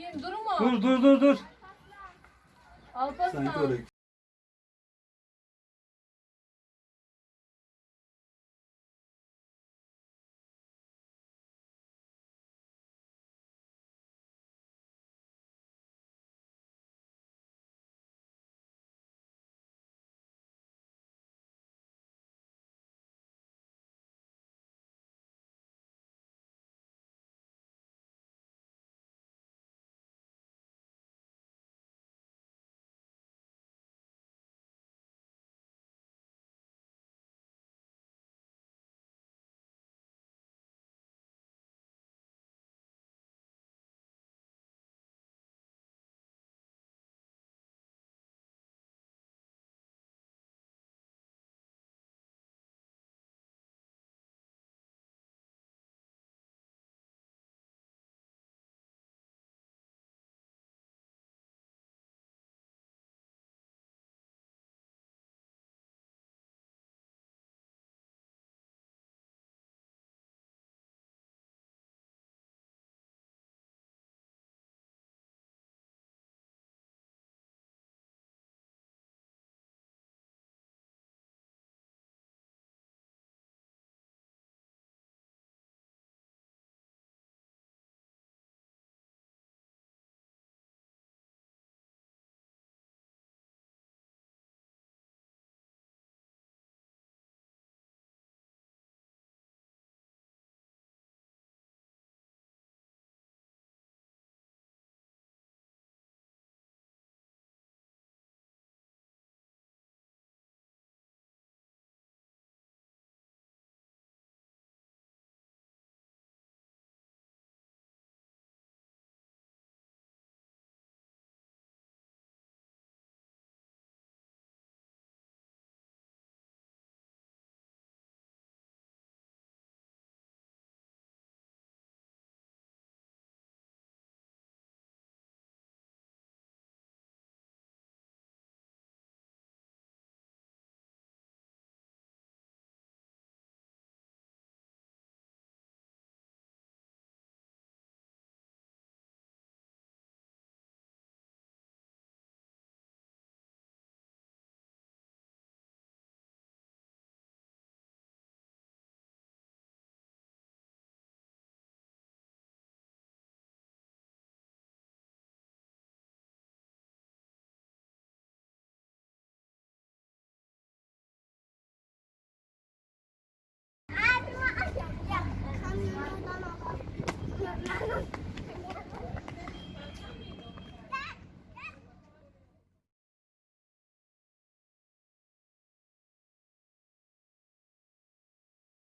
Kim durma. Dur dur dur dur. Alparslan. Sanki oraya